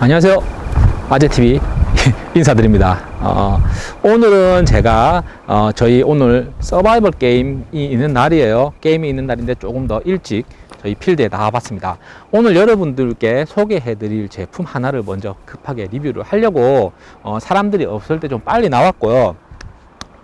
안녕하세요. 아재TV 인사드립니다. 어, 오늘은 제가 어, 저희 오늘 서바이벌 게임이 있는 날이에요. 게임이 있는 날인데 조금 더 일찍 저희 필드에 나와봤습니다. 오늘 여러분들께 소개해 드릴 제품 하나를 먼저 급하게 리뷰를 하려고 어, 사람들이 없을 때 좀 빨리 나왔고요.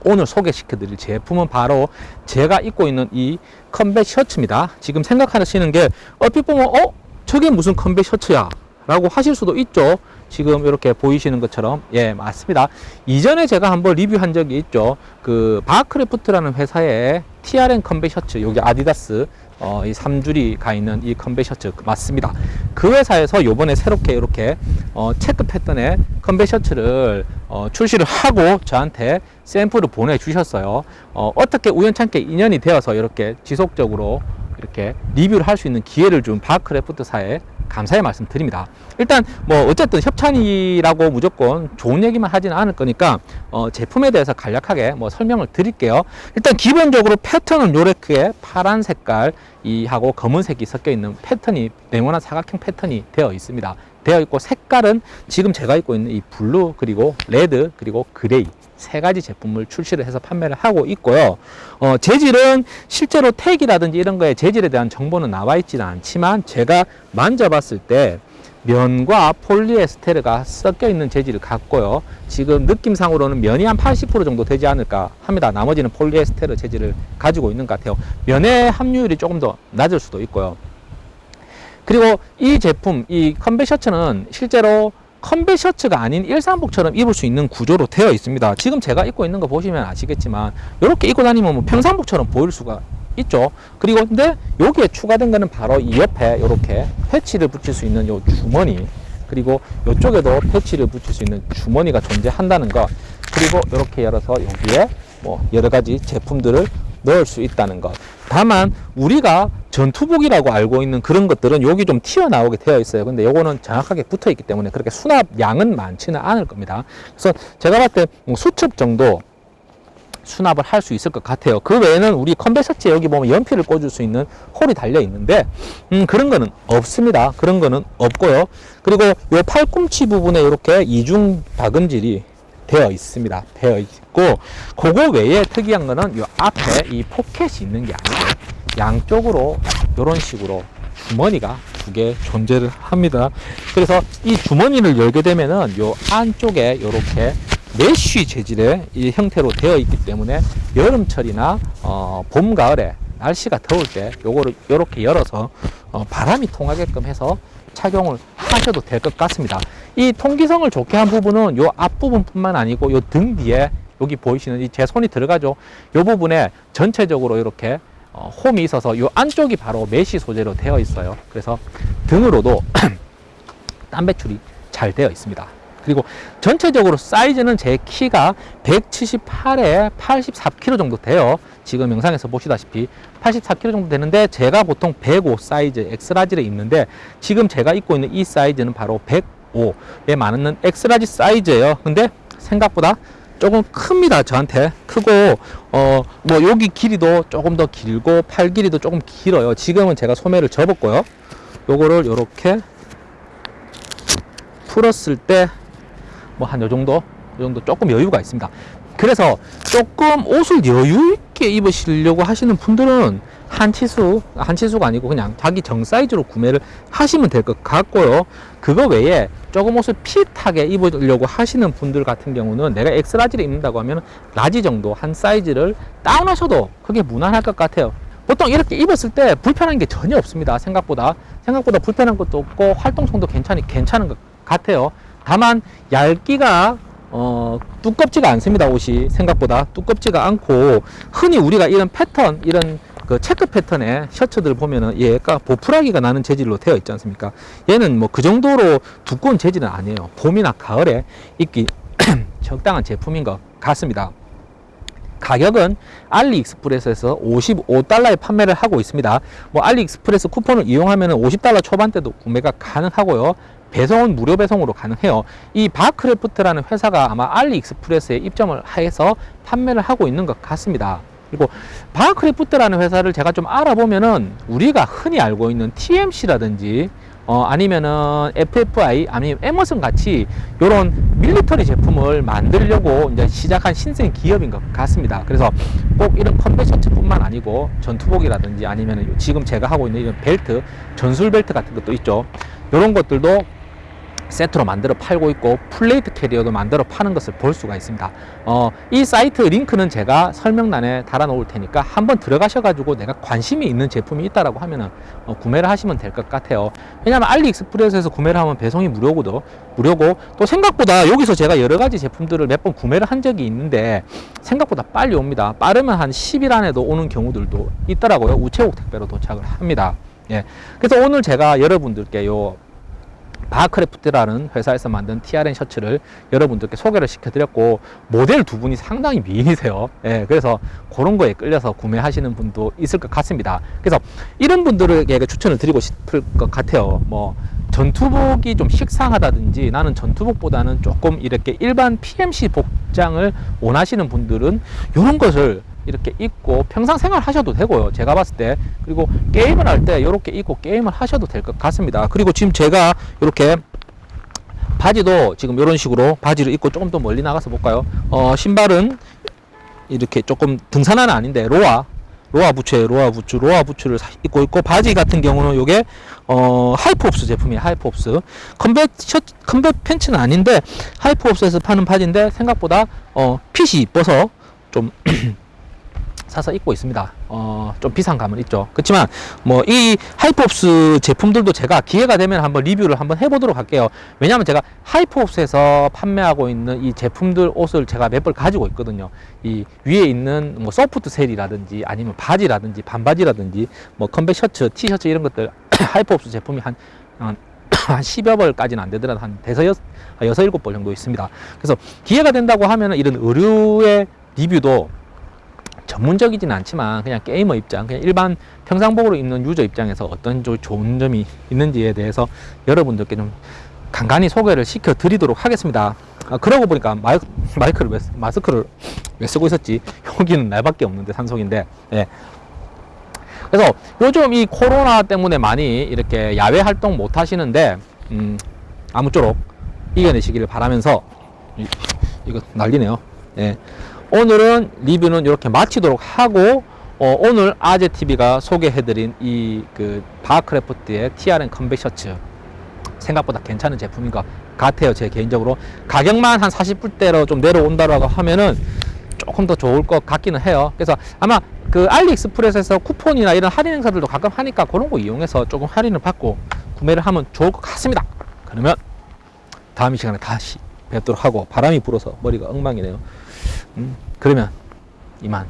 오늘 소개시켜 드릴 제품은 바로 제가 입고 있는 이 컴뱃 셔츠입니다. 지금 생각하시는 게 얼핏 보면 어? 저게 무슨 combat 셔츠야 라고 하실 수도 있죠. 지금 이렇게 보이시는 것처럼. 예 맞습니다. 이전에 제가 한번 리뷰한 적이 있죠. 그 바크래프트라는 회사의 TRN combat 셔츠 여기 아디다스 어, 이 3줄이 가 있는 이 combat 셔츠. 맞습니다. 그 회사에서 요번에 새롭게 이렇게 어, 체크 패턴의 combat 셔츠를 어, 출시를 하고 저한테 샘플을 보내주셨어요. 어, 어떻게 우연찮게 인연이 되어서 이렇게 지속적으로 이렇게 리뷰를 할 수 있는 기회를 준 바크래프트사에 감사의 말씀 드립니다. 일단 뭐 어쨌든 협찬이라고 무조건 좋은 얘기만 하지는 않을 거니까 어 제품에 대해서 간략하게 뭐 설명을 드릴게요. 일단 기본적으로 패턴은 요렇게 파란 색깔 이 하고 검은색이 섞여 있는 패턴이 네모난 사각형 패턴이 되어 있습니다. 되어 있고 색깔은 지금 제가 입고 있는 이 blue 그리고 red 그리고 gray 세 가지 제품을 출시를 해서 판매를 하고 있고요. 어, 재질은 실제로 택이라든지 이런 거에 재질에 대한 정보는 나와 있지는 않지만 제가 만져봤을 때 면과 폴리에스테르가 섞여 있는 재질을 갖고요. 지금 느낌상으로는 면이 한 80% 정도 되지 않을까 합니다. 나머지는 폴리에스테르 재질을 가지고 있는 것 같아요. 면의 함유율이 조금 더 낮을 수도 있고요. 그리고 이 제품, 이 컨베 셔츠는 실제로 컨베 셔츠가 아닌 일상복처럼 입을 수 있는 구조로 되어 있습니다. 지금 제가 입고 있는 거 보시면 아시겠지만 이렇게 입고 다니면 뭐 평상복처럼 보일 수가 있죠. 그리고 근데 여기에 추가된 거는 바로 이 옆에 이렇게 패치를 붙일 수 있는 요 주머니 그리고 이쪽에도 패치를 붙일 수 있는 주머니가 존재한다는 거 그리고 이렇게 열어서 여기에 뭐 여러 가지 제품들을 넣을 수 있다는 것. 다만 우리가 전투복이라고 알고 있는 그런 것들은 여기 좀 튀어나오게 되어 있어요. 근데 요거는 정확하게 붙어 있기 때문에 그렇게 수납 양은 많지는 않을 겁니다. 그래서 제가 봤을 때뭐 수첩 정도 수납을 할 수 있을 것 같아요. 그 외에는 우리 컨베서치에 여기 보면 연필을 꽂을 수 있는 홀이 달려 있는데 음, 그런 거는 없습니다. 그런 거는 없고요. 그리고 요 팔꿈치 부분에 이렇게 이중 박음질이 되어 있습니다. 되어 있고 그거 외에 특이한 거는 이 앞에 이 포켓이 있는 게 아니고 양쪽으로 이런 식으로 주머니가 두 개 존재를 합니다. 그래서 이 주머니를 열게 되면은 요 안쪽에 이렇게 메쉬 재질의 이 형태로 되어 있기 때문에 여름철이나 어, 봄 가을에 날씨가 더울 때 요거를 이렇게 열어서 어, 바람이 통하게끔 해서 착용을 하셔도 될 것 같습니다 이 통기성을 좋게 한 부분은 요 앞부분 뿐만 아니고 요 등 뒤에 여기 보이시는 이 제 손이 들어가죠. 요 부분에 전체적으로 이렇게 어, 홈이 있어서 요 안쪽이 바로 메쉬 소재로 되어 있어요. 그래서 등으로도 땀 배출이 잘 되어 있습니다. 그리고 전체적으로 사이즈는 제 키가 178에 84kg 정도 돼요. 지금 영상에서 보시다시피 84kg 정도 되는데 제가 보통 105 사이즈 X-large를 입는데 지금 제가 입고 있는 이 사이즈는 바로 105에 맞는 X-large 사이즈예요. 근데 생각보다 조금 큽니다 저한테. 크고 어 뭐 여기 길이도 조금 더 길고 팔 길이도 조금 길어요. 지금은 제가 소매를 접었고요. 요거를 이렇게 풀었을 때 뭐 한 요 정도 요 정도 조금 여유가 있습니다. 그래서 조금 옷을 여유 있게 입으시려고 하시는 분들은 한 치수 한 치수가 아니고 그냥 자기 정 사이즈로 구매를 하시면 될 것 같고요. 그거 외에 조금 옷을 fit하게 입으려고 하시는 분들 같은 경우는 내가 X-large를 입는다고 하면 large 정도 한 사이즈를 다운하셔도 그게 무난할 것 같아요. 보통 이렇게 입었을 때 불편한 게 전혀 없습니다. 생각보다. 생각보다 불편한 것도 없고 활동성도 괜찮이 괜찮은 것 같아요. 다만 얇기가 어, 두껍지가 않습니다 옷이 생각보다. 두껍지가 않고 흔히 우리가 이런 패턴 이런 그 체크 패턴의 셔츠들 보면은 얘가 보풀하기가 나는 재질로 되어 있지 않습니까? 얘는 뭐 그 정도로 두꺼운 재질은 아니에요. 봄이나 가을에 입기 적당한 제품인 것 같습니다. 가격은 알리익스프레스에서 55달러에 판매를 하고 있습니다. 뭐 알리익스프레스 쿠폰을 이용하면 50달러 초반대도 구매가 가능하고요 배송은 무료 배송으로 가능해요 이 바크래프트라는 회사가 아마 알리익스프레스에 입점을 해서 판매를 하고 있는 것 같습니다 그리고 바크래프트라는 회사를 제가 좀 알아보면은 우리가 흔히 알고 있는 TMC라든지 어, 아니면은 FFI 아니면 에머슨 같이 요런 military 제품을 만들려고 이제 시작한 신생 기업인 것 같습니다. 그래서 꼭 이런 combat 셔츠뿐만 아니고 전투복이라든지 아니면 지금 제가 하고 있는 이런 벨트, 전술 벨트 같은 것도 있죠. 요런 것들도 세트로 만들어 팔고 있고 plate carrier도 만들어 파는 것을 볼 수가 있습니다. 어, 이 사이트 링크는 제가 설명란에 달아 놓을 테니까 한번 들어가셔 가지고 내가 관심이 있는 제품이 있다라고 하면은 어, 구매를 하시면 될 것 같아요. 왜냐하면 알리익스프레스에서 구매를 하면 배송이 무료거든. 무료고 또 생각보다 여기서 제가 여러 가지 제품들을 몇 번 구매를 한 적이 있는데 생각보다 빨리 옵니다. 빠르면 한 10일 안에도 오는 경우들도 있더라고요. 우체국 택배로 도착을 합니다. 예. 그래서 오늘 제가 여러분들께 요 바크래프트라는 회사에서 만든 TRN 셔츠를 여러분들께 소개를 시켜드렸고 모델 두 분이 상당히 미인이세요. 예, 그래서 그런 거에 끌려서 구매하시는 분도 있을 것 같습니다. 그래서 이런 분들에게 추천을 드리고 싶을 것 같아요. 뭐 전투복이 좀 식상하다든지 나는 전투복보다는 조금 이렇게 일반 PMC 복장을 원하시는 분들은 이런 것을 이렇게 입고 평상 생활 하셔도 되고요. 제가 봤을 때. 그리고 게임을 할 때 이렇게 입고 게임을 하셔도 될 것 같습니다. 그리고 지금 제가 이렇게 바지도 지금 이런 식으로 바지를 입고 조금 더 멀리 나가서 볼까요? 어, 신발은 이렇게 조금 등산화는 아닌데 로아 로아 부츠에 로아 부츠 로아 부츠를 사- 입고 있고 바지 같은 경우는 요게 어 하이프옵스 제품이에요 하이프옵스 combat 셔츠 combat 팬츠는 아닌데 하이프옵스에서 파는 바지인데 생각보다 어 핏이 이뻐서 좀 사서 입고 있습니다. 어, 좀 비싼 감은 있죠. 그렇지만 뭐 이 하이프옵스 제품들도 제가 기회가 되면 한번 리뷰를 한번 해보도록 할게요. 왜냐하면 제가 하이프옵스에서 판매하고 있는 이 제품들 옷을 제가 몇 벌 가지고 있거든요. 이 위에 있는 뭐 soft shell이라든지 아니면 바지라든지 반바지라든지 뭐 combat 셔츠, 티셔츠 이런 것들 하이프옵스 제품이 한 한, 한 10여 벌까지는 안 되더라도 한 대서 여, 여섯 일곱 벌 정도 있습니다. 그래서 기회가 된다고 하면은 이런 의류의 리뷰도 전문적이진 않지만 그냥 게이머 입장, 그냥 일반 평상복으로 입는 user 입장에서 어떤 조- 좋은 점이 있는지에 대해서 여러분들께 좀 간간히 소개를 시켜 드리도록 하겠습니다. 아, 그러고 보니까 마이, 마이크를 왜, 쓰- 마스크를 왜 쓰고 있었지? 여기는 나밖에 없는데 산속인데. 예. 그래서 요즘 이 코로나 때문에 많이 이렇게 야외 활동 못 하시는데 음, 아무쪼록 이겨내시기를 바라면서 이, 이거 난리네요. 예. 오늘은 리뷰는 이렇게 마치도록 하고 어, 오늘 아재 TV가 소개해드린 이 그 바크래프트의 TRN combat 셔츠 생각보다 괜찮은 제품인 것 같아요. 제 개인적으로 가격만 한 40불대로 좀 내려온다라고 하면은 조금 더 좋을 것 같기는 해요. 그래서 아마 그 알리익스프레스에서 쿠폰이나 이런 할인 행사들도 가끔 하니까 그런 거 이용해서 조금 할인을 받고 구매를 하면 좋을 것 같습니다. 그러면 다음 이 시간에 다시 뵙도록 하고 바람이 불어서 머리가 엉망이네요. 음, 그러면 이만